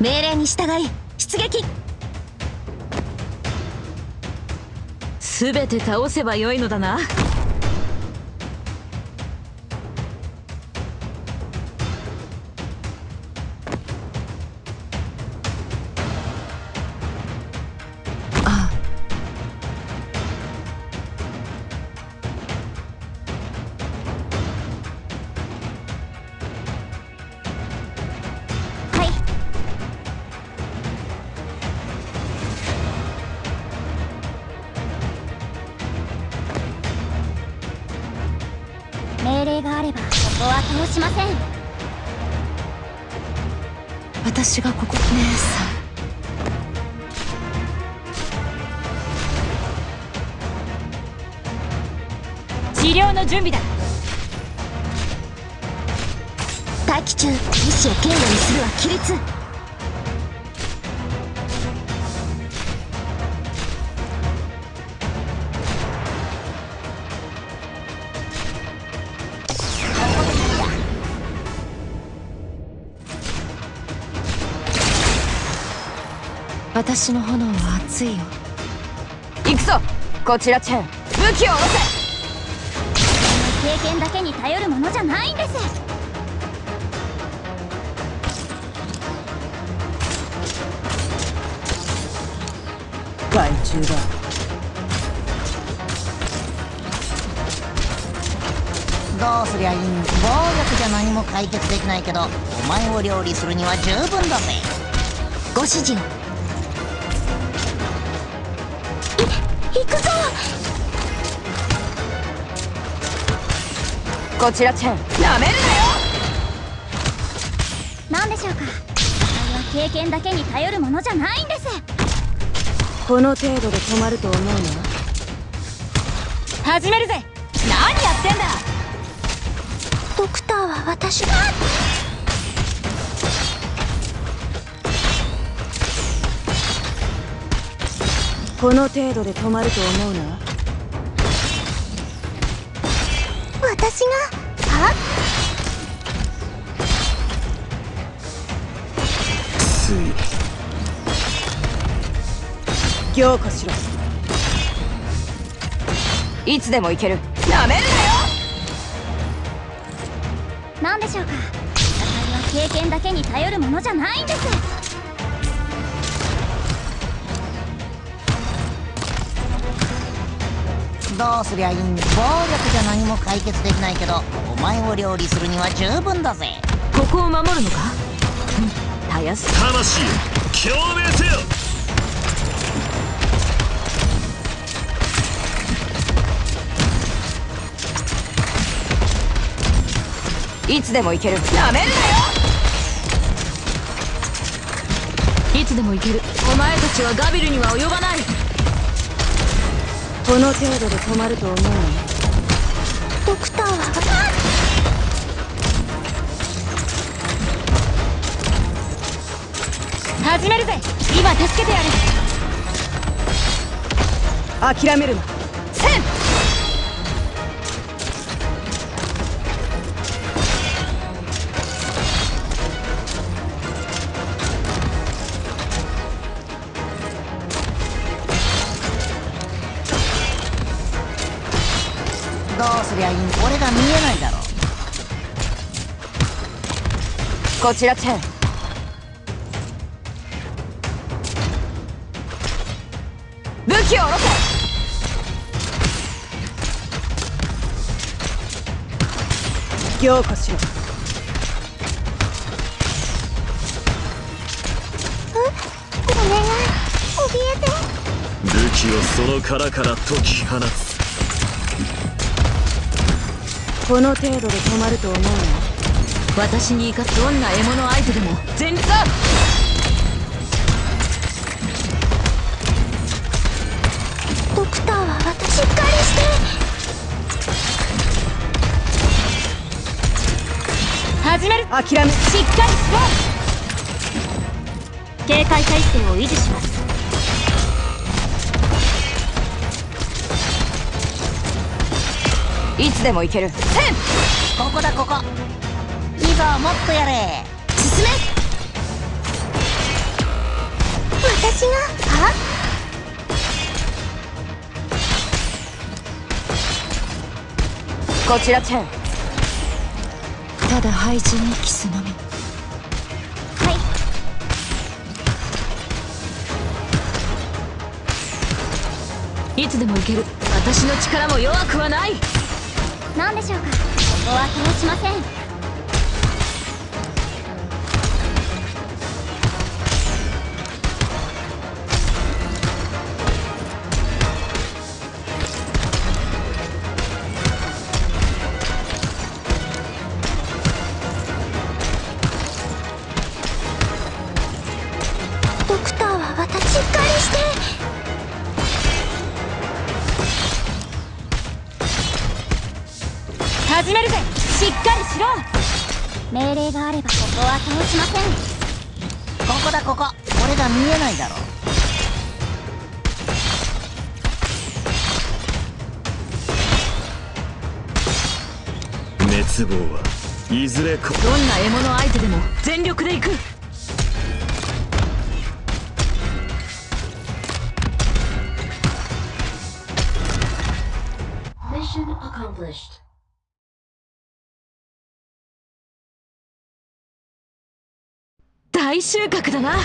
命令に従い出撃。全て倒せばよいのだな。ばここは倒しません私がここ姉さん治療の準備だ。待機中意志を経路にするは規律。私の炎は熱いよ。行くぞ。こちらチェン。武器を下ろせ。経験だけに頼るものじゃないんです。害虫だ。どうすりゃいいん暴力じゃ何も解決できないけどお前を料理するには十分だぜ。ご指示行くぞ。こちらチェン。なめるなよ。何でしょうか。あれは経験だけに頼るものじゃないんです。この程度で止まると思うの？始めるぜ。何やってんだ。ドクターは私。がこの程度で止まると思うな。私が？は？つい。凝固しろ。いつでも行ける。なめるなよ！何でしょうか。戦いは経験だけに頼るものじゃないんですどうすりゃいいん暴力じゃ何も解決できないけどお前を料理するには十分だぜ。ここを守るのか？うんたやす。魂よ共鳴せよ。いつでも行ける。なめるいつでも行ける。お前たちはガビルには及ばないこの程度で止まると思うドクターは。始めるぜ。今助けてやる。諦めるな。せんどうすりゃいいん俺が見えないだろ。こちらチェン。武器を下ろせ。凝固しろ。お願い怯えて。武器をその殻から解き放つこの程度で止まると思うの私に生かすどんな獲物相手でも全力だ！ドクターは私しっかりして。始める！諦め。しっかりしろ警戒態勢を維持しますいつでも行ける。せん。ここだここ。いいぞもっとやれ。進め。私が？は？こちらチェン。ただ廃人にキスのみ。はい。いつでも行ける。私の力も弱くはない何でしょうか？ここは通しません。ろ命令があればここは通しません。ここだここ。俺が見えないだろ。滅亡はいずれこどんな獲物相手でも全力で行く。Mission accomplished. 大収穫だな。